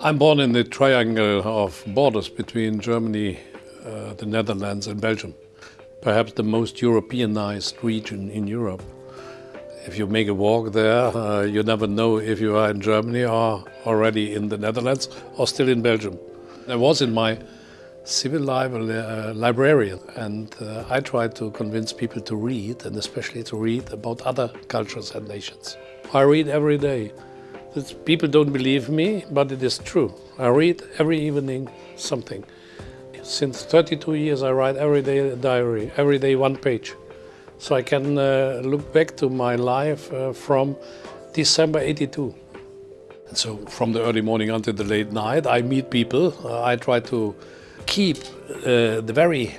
I'm born in the triangle of borders between Germany, uh, the Netherlands and Belgium. Perhaps the most Europeanized region in Europe. If you make a walk there, uh, you never know if you are in Germany or already in the Netherlands or still in Belgium. I was in my civil a uh, librarian and uh, I tried to convince people to read and especially to read about other cultures and nations. I read every day. It's, people don't believe me, but it is true. I read every evening something. Since 32 years I write every day a diary, every day one page. So I can uh, look back to my life uh, from December 82. And so from the early morning until the late night I meet people. Uh, I try to keep uh, the very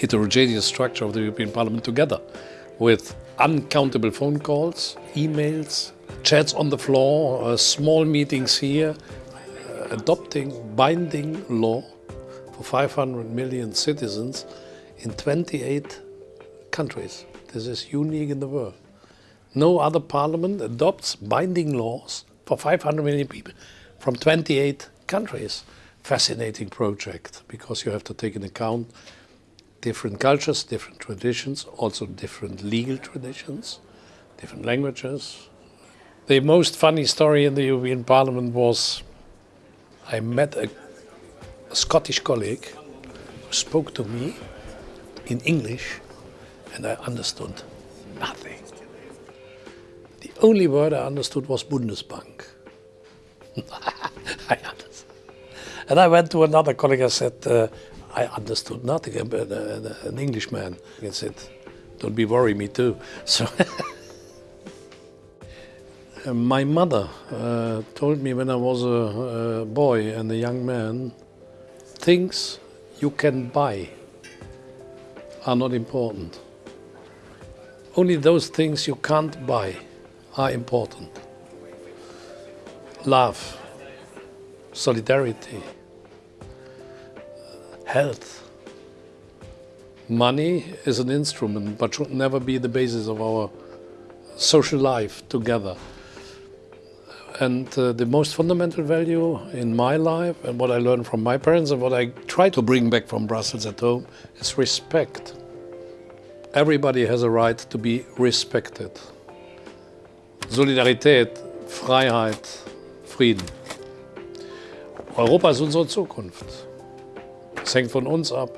heterogeneous structure of the European Parliament together with uncountable phone calls, emails, chats on the floor, uh, small meetings here, uh, adopting binding law for 500 million citizens in 28 countries. This is unique in the world. No other parliament adopts binding laws for 500 million people from 28 countries. Fascinating project because you have to take into account different cultures, different traditions, also different legal traditions, different languages, the most funny story in the European Parliament was I met a, a Scottish colleague who spoke to me in English and I understood nothing. The only word I understood was Bundesbank. I understood. And I went to another colleague and said, uh, I understood nothing, but an Englishman. Said, don't be worried, me too. So my mother uh, told me when I was a, a, boy and a young man, things you can buy are not important. Only those things you can't buy are important. Love, solidarity, health. Money is an instrument, but should never be the basis of our social life together. And uh, the most fundamental value in my life and what I learned from my parents and what I try to bring back from Brussels at home is respect. Everybody has a right to be respected. Solidarität, Freiheit, Frieden. Europa ist unsere Zukunft. Es hängt von uns ab.